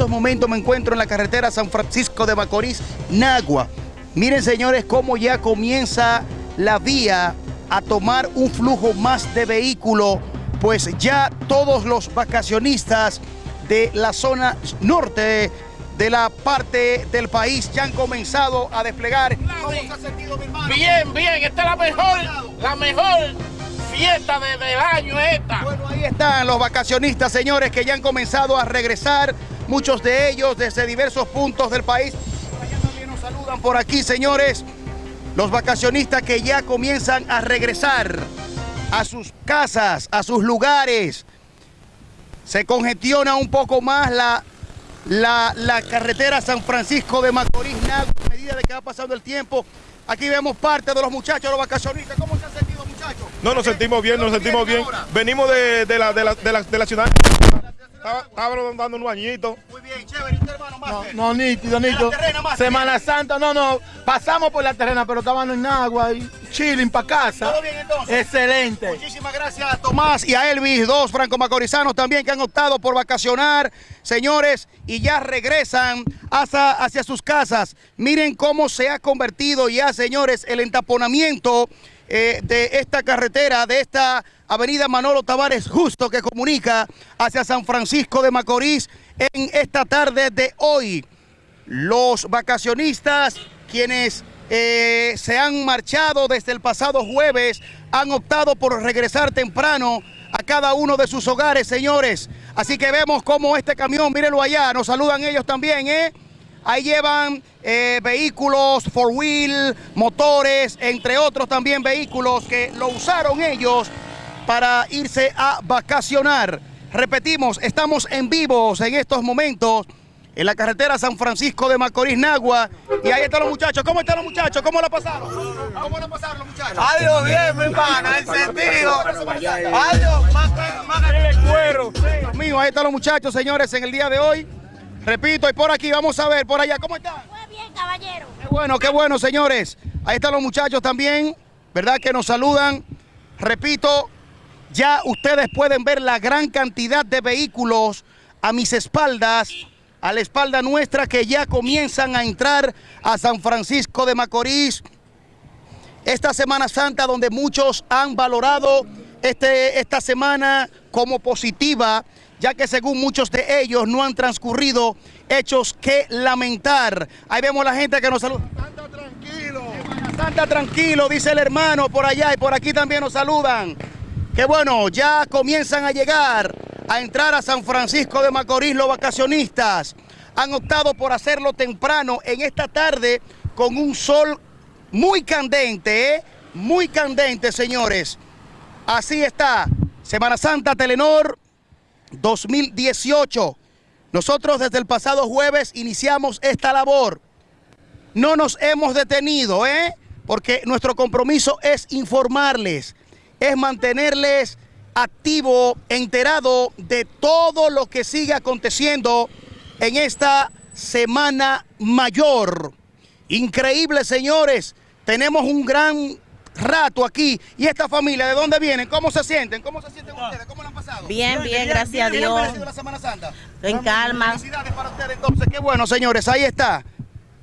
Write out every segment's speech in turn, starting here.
estos momentos me encuentro en la carretera San Francisco de Macorís, Nagua. Miren señores cómo ya comienza la vía a tomar un flujo más de vehículo, pues ya todos los vacacionistas de la zona norte de la parte del país ya han comenzado a desplegar. ¿Cómo se ha sentido mi hermano? Bien, bien, esta es la mejor, la mejor fiesta de, del año esta. Bueno, ahí están los vacacionistas, señores, que ya han comenzado a regresar, muchos de ellos desde diversos puntos del país. Por allá también nos saludan por aquí, señores, los vacacionistas que ya comienzan a regresar a sus casas, a sus lugares. Se congestiona un poco más la, la, la carretera San Francisco de Macorís, a medida de que va pasando el tiempo. Aquí vemos parte de los muchachos, los vacacionistas. ¿Cómo se han sentido, muchachos? No, nos sentimos bien, nos sentimos bien. Venimos de, de la, de, la, de, la, de la ciudad. Estaba- Estábamos dando un bañito. Muy bien, chévere. ¿Y usted, hermano, No, Máster? no, nítido, nítido. terrena, Semana Santa, no, no. Pasamos por la terrena, pero estaban en agua y chilling para casa. ¿Todo bien, entonces? Excelente. Muchísimas gracias a Tomás y a Elvis, dos franco-macorizanos también que han optado por vacacionar, señores, y ya regresan hacia, hacia sus casas. Miren cómo se ha convertido ya, señores, el entaponamiento eh, de esta carretera, de esta avenida Manolo Tavares Justo que comunica hacia San Francisco de Macorís en esta tarde de hoy los vacacionistas, quienes eh, se han marchado desde el pasado jueves, han optado por regresar temprano a cada uno de sus hogares, señores. Así que vemos cómo este camión, mírenlo allá, nos saludan ellos también, ¿eh? Ahí llevan eh, vehículos, four wheel, motores, entre otros también vehículos que lo usaron ellos para irse a vacacionar. Repetimos, estamos en vivos en estos momentos en la carretera San Francisco de Macorís, Nagua. Y ahí están los muchachos. ¿Cómo están los muchachos? ¿Cómo la pasaron? ¿Cómo la pasaron los muchachos? Adiós, bien, mi pana, en sentido. Adiós, más más el cuero. Dios mío, ahí están los muchachos, señores, en el día de hoy. Repito, y por aquí, vamos a ver, por allá, ¿cómo están? Muy bien, caballero. Qué bueno, qué bueno, señores. Ahí están los muchachos también, ¿verdad? Que nos saludan. Repito, ya ustedes pueden ver la gran cantidad de vehículos a mis espaldas, a la espalda nuestra, que ya comienzan a entrar a San Francisco de Macorís. Esta Semana Santa donde muchos han valorado este, esta semana como positiva, ya que según muchos de ellos no han transcurrido hechos que lamentar. Ahí vemos la gente que nos saluda. Anda tranquilo. Santa tranquilo, dice el hermano por allá y por aquí también nos saludan. Que bueno, ya comienzan a llegar a entrar a San Francisco de Macorís los vacacionistas. Han optado por hacerlo temprano en esta tarde con un sol muy candente, ¿eh? muy candente, señores. Así está, Semana Santa Telenor 2018. Nosotros desde el pasado jueves iniciamos esta labor no nos hemos detenido, ¿eh? Porque nuestro compromiso es informarles, es mantenerles activo, enterado de todo lo que sigue aconteciendo en esta semana mayor. Increíble, señores. Tenemos un gran rato aquí. ¿Y esta familia de dónde vienen? ¿Cómo se sienten? ¿Cómo se sienten ustedes? ¿Cómo lo han pasado? Bien, bien, gracias a ¿Qué les ha Dios. parecido la Semana Santa? En calma. Felicidades para ustedes entonces. Qué bueno, señores. Ahí está.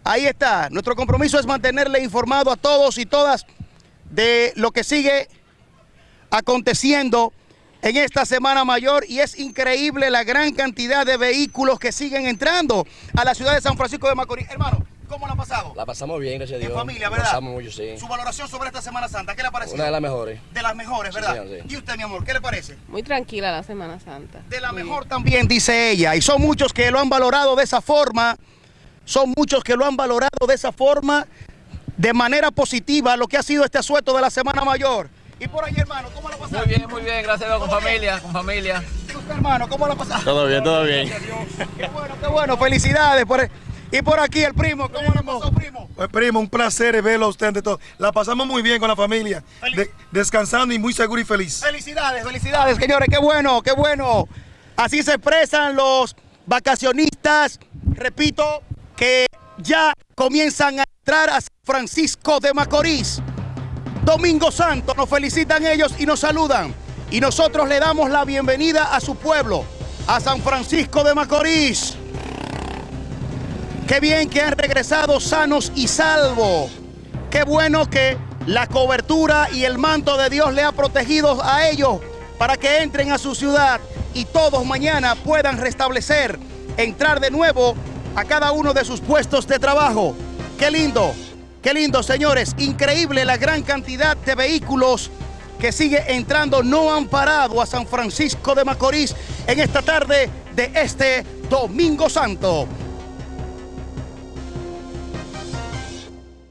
Ahí está. Nuestro compromiso es mantenerle informado a todos y todas de lo que sigue aconteciendo en esta Semana Mayor y es increíble la gran cantidad de vehículos que siguen entrando a la ciudad de San Francisco de Macorís. Hermano, ¿cómo la ha pasado? La pasamos bien, gracias a En Dios. familia, La ¿verdad? pasamos mucho, sí. Su valoración sobre esta Semana Santa, ¿qué le ha parecido? Una de las mejores. De las mejores, ¿verdad? señor, sí. ¿Y usted, mi amor, qué le parece? Muy tranquila la Semana Santa. De la Muy mejor también, dice ella. Y son muchos que lo han valorado de esa forma. Son muchos que lo han valorado de esa forma, de manera positiva, lo que ha sido este asueto de la Semana Mayor. Y por ahí, hermano, ¿cómo lo ha pasado? Muy bien, muy bien, gracias a Dios, con familia, con familia. ¿Y usted, hermano, cómo lo ha pasado? Todo bien, todo bien. Qué bueno, qué bueno. Felicidades. Por... Y por aquí el primo, ¿cómo lo pasó, primo? Pues primo, un placer verlo a usted ante todo. La pasamos muy bien con la familia, de- descansando y muy seguro y feliz. Felicidades, felicidades, señores. Qué bueno, qué bueno. Así se expresan los vacacionistas. Repito, que ya comienzan a entrar a San Francisco de Macorís. Domingo Santo, nos felicitan ellos y nos saludan. Y nosotros le damos la bienvenida a su pueblo, a San Francisco de Macorís. Qué bien que han regresado sanos y salvos. Qué bueno que la cobertura y el manto de Dios le ha protegido a ellos para que entren a su ciudad y todos mañana puedan restablecer, entrar de nuevo a cada uno de sus puestos de trabajo. Qué lindo, qué lindo, señores. Increíble la gran cantidad de vehículos que sigue entrando. No han parado a San Francisco de Macorís en esta tarde de este Domingo Santo.